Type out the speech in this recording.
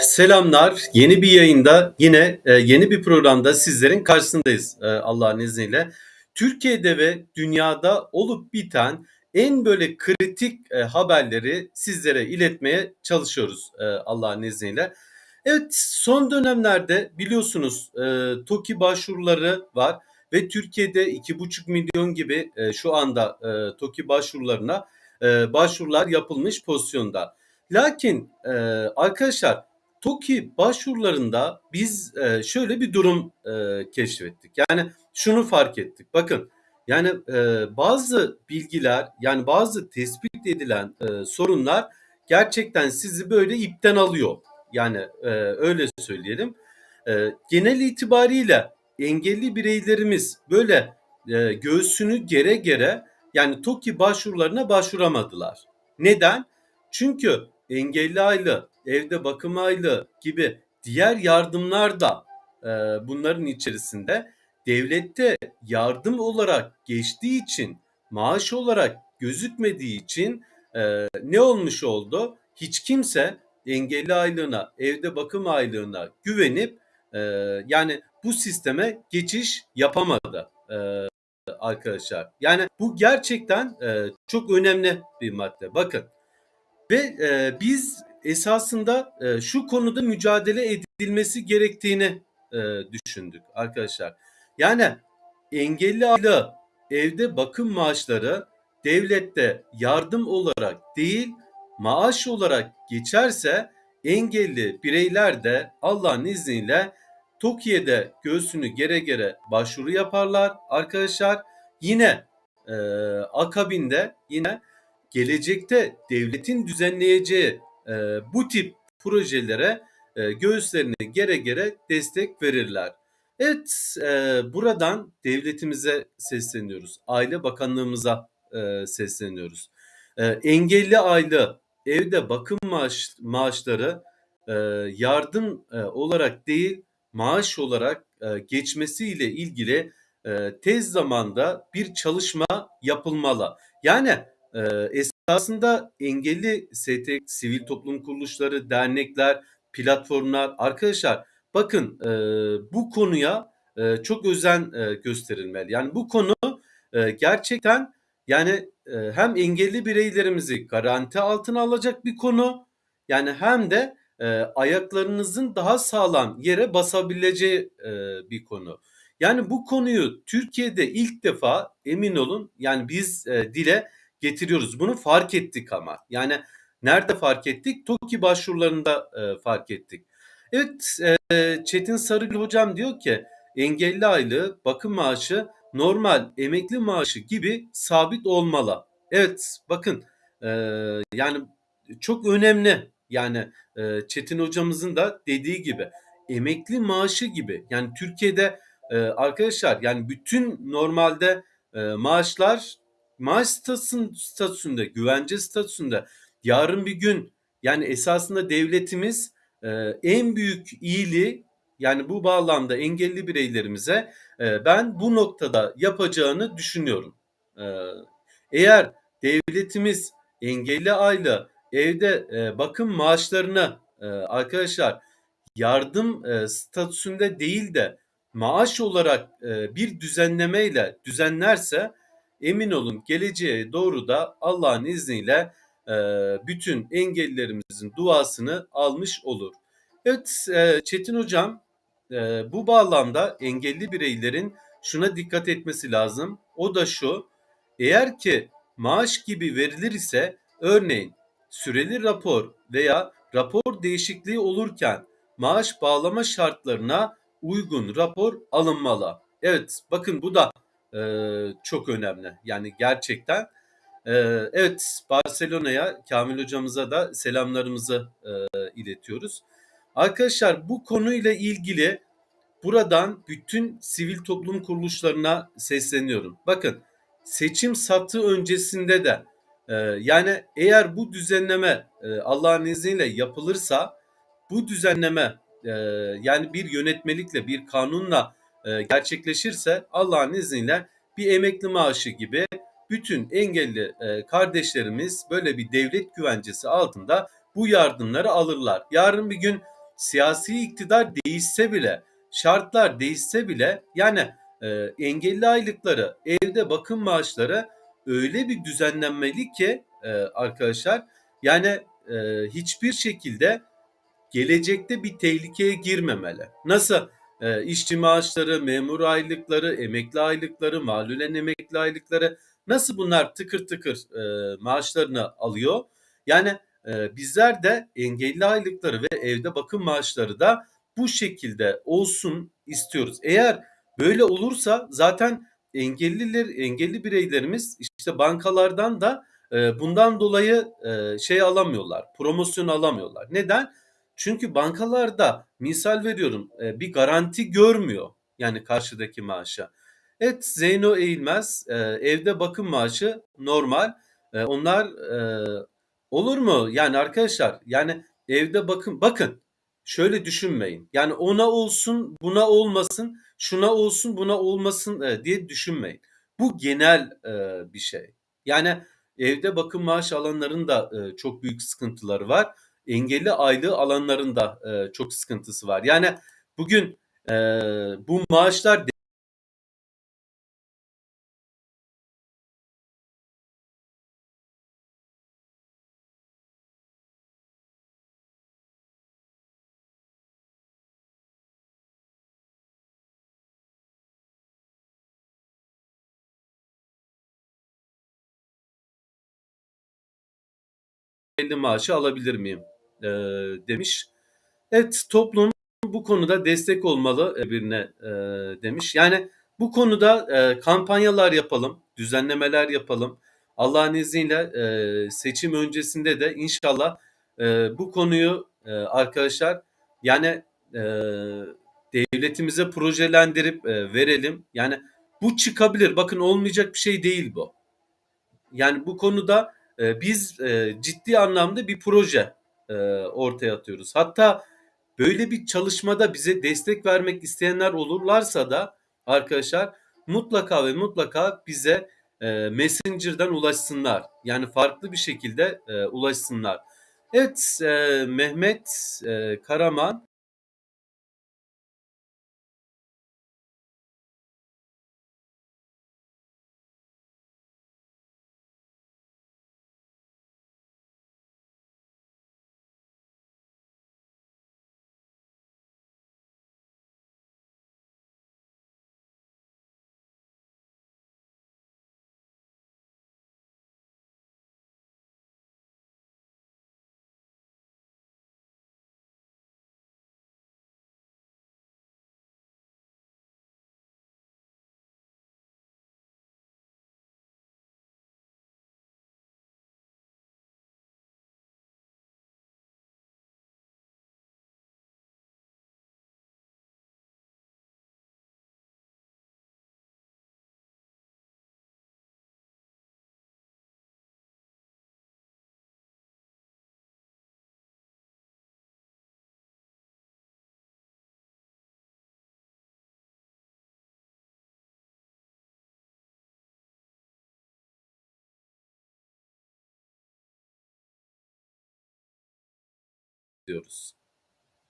Selamlar. Yeni bir yayında yine e, yeni bir programda sizlerin karşısındayız e, Allah'ın izniyle. Türkiye'de ve dünyada olup biten en böyle kritik e, haberleri sizlere iletmeye çalışıyoruz Allah'ın izniyle. Evet son dönemlerde biliyorsunuz TOKİ başvuruları var ve Türkiye'de 2,5 milyon gibi şu anda TOKİ başvurularına başvurular yapılmış pozisyonda. Lakin arkadaşlar TOKİ başvurularında biz e, şöyle bir durum e, keşfettik. Yani şunu fark ettik. Bakın yani e, bazı bilgiler yani bazı tespit edilen sorunlar gerçekten sizi böyle ipten alıyor. Yani öyle söyleyelim. Genel itibariyle engelli bireylerimiz böyle göğsünü gere gere yani TOKİ başvurularına başvuramadılar. Neden? Çünkü engelli aylığı, evde bakım aylığı gibi diğer yardımlar da e, bunların içerisinde devlette yardım olarak geçtiği için maaş olarak gözükmediği için e, ne olmuş oldu? Hiç kimse engelli aylığına, evde bakım aylığına güvenip e, yani bu sisteme geçiş yapamadı e, arkadaşlar. Yani bu gerçekten e, çok önemli bir madde. Bakın ve e, biz esasında e, şu konuda mücadele edilmesi gerektiğini e, düşündük arkadaşlar. Yani engelli aile evde bakım maaşları devlette yardım olarak değil maaş olarak geçerse engelli bireyler de Allah'ın izniyle TOKİ'de göğsünü gere gere başvuru yaparlar arkadaşlar. Yine e, akabinde yine gelecekte devletin düzenleyeceği e, bu tip projelere e, göğüslerini gere gere destek verirler. Evet, e, buradan devletimize sesleniyoruz. Aile Bakanlığımıza e, sesleniyoruz. E, engelli aile, evde bakım maaş, maaşları e, yardım e, olarak değil, maaş olarak e, geçmesiyle ilgili e, tez zamanda bir çalışma yapılmalı. Yani e, esasında engelli ST, sivil toplum kuruluşları, dernekler, platformlar, arkadaşlar bakın e, bu konuya e, çok özen e, gösterilmeli. Yani bu konu e, gerçekten yani e, hem engelli bireylerimizi garanti altına alacak bir konu yani hem de e, ayaklarınızın daha sağlam yere basabileceği e, bir konu. Yani bu konuyu Türkiye'de ilk defa emin olun yani biz e, dile getiriyoruz. Bunu fark ettik ama. Yani nerede fark ettik? TOKİ başvurularında e, fark ettik. Evet e, Çetin Sarıgül hocam diyor ki engelli aylığı bakım maaşı normal emekli maaşı gibi sabit olmalı. Evet bakın e, yani çok önemli yani e, Çetin hocamızın da dediği gibi emekli maaşı gibi yani Türkiye'de e, arkadaşlar yani bütün normalde e, maaşlar maaş statüsünde, güvence statüsünde yarın bir gün yani esasında devletimiz e, en büyük iyiliği yani bu bağlamda engelli bireylerimize e, ben bu noktada yapacağını düşünüyorum. E, eğer devletimiz engelli aile evde e, bakım maaşlarına e, arkadaşlar yardım e, statüsünde değil de maaş olarak e, bir düzenlemeyle düzenlerse emin olun geleceğe doğru da Allah'ın izniyle e, bütün engellilerimizin duasını almış olur. Evet e, Çetin Hocam e, bu bağlamda engelli bireylerin şuna dikkat etmesi lazım. O da şu eğer ki maaş gibi verilir ise örneğin süreli rapor veya rapor değişikliği olurken maaş bağlama şartlarına uygun rapor alınmalı. Evet bakın bu da e, çok önemli. Yani gerçekten e, evet Barcelona'ya Kamil hocamıza da selamlarımızı e, iletiyoruz. Arkadaşlar bu konuyla ilgili buradan bütün sivil toplum kuruluşlarına sesleniyorum. Bakın seçim satı öncesinde de e, yani eğer bu düzenleme e, Allah'ın izniyle yapılırsa bu düzenleme e, yani bir yönetmelikle bir kanunla e, gerçekleşirse Allah'ın izniyle bir emekli maaşı gibi bütün engelli e, kardeşlerimiz böyle bir devlet güvencesi altında bu yardımları alırlar. Yarın bir gün siyasi iktidar değişse bile, şartlar değişse bile yani e, engelli aylıkları, evde bakım maaşları öyle bir düzenlenmeli ki arkadaşlar yani hiçbir şekilde gelecekte bir tehlikeye girmemeli. Nasıl e, işçi maaşları, memur aylıkları, emekli aylıkları, malulen emekli aylıkları nasıl bunlar tıkır tıkır e, maaşlarını alıyor? Yani e, bizler de engelli aylıkları ve evde bakım maaşları da bu şekilde olsun istiyoruz. Eğer böyle olursa zaten engelliler engelli bireylerimiz işte bankalardan da e, bundan dolayı e, şey alamıyorlar, promosyon alamıyorlar. Neden? Çünkü bankalarda misal veriyorum e, bir garanti görmüyor yani karşıdaki maaşa. Evet Zeyno Eğilmez e, evde bakım maaşı normal. E, onlar olur mu? Yani arkadaşlar yani evde bakın bakın şöyle düşünmeyin. Yani ona olsun buna olmasın şuna olsun buna olmasın diye düşünmeyin. Bu genel bir şey. Yani evde bakım maaşı alanların da çok büyük sıkıntıları var engelli aylığı alanların da e, çok sıkıntısı var. Yani bugün e, bu maaşlar engelli maaşı alabilir miyim e, demiş. Evet toplum bu konuda destek olmalı birine e, demiş. Yani bu konuda e, kampanyalar yapalım, düzenlemeler yapalım. Allah'ın izniyle e, seçim öncesinde de inşallah e, bu konuyu e, arkadaşlar yani e, devletimize projelendirip e, verelim. Yani bu çıkabilir. Bakın olmayacak bir şey değil bu. Yani bu konuda e, biz e, ciddi anlamda bir proje e, ortaya atıyoruz. Hatta böyle bir çalışmada bize destek vermek isteyenler olurlarsa da arkadaşlar mutlaka ve mutlaka bize e, Messenger'dan ulaşsınlar. Yani farklı bir şekilde e, ulaşsınlar. Evet e, Mehmet e, Karaman diyoruz.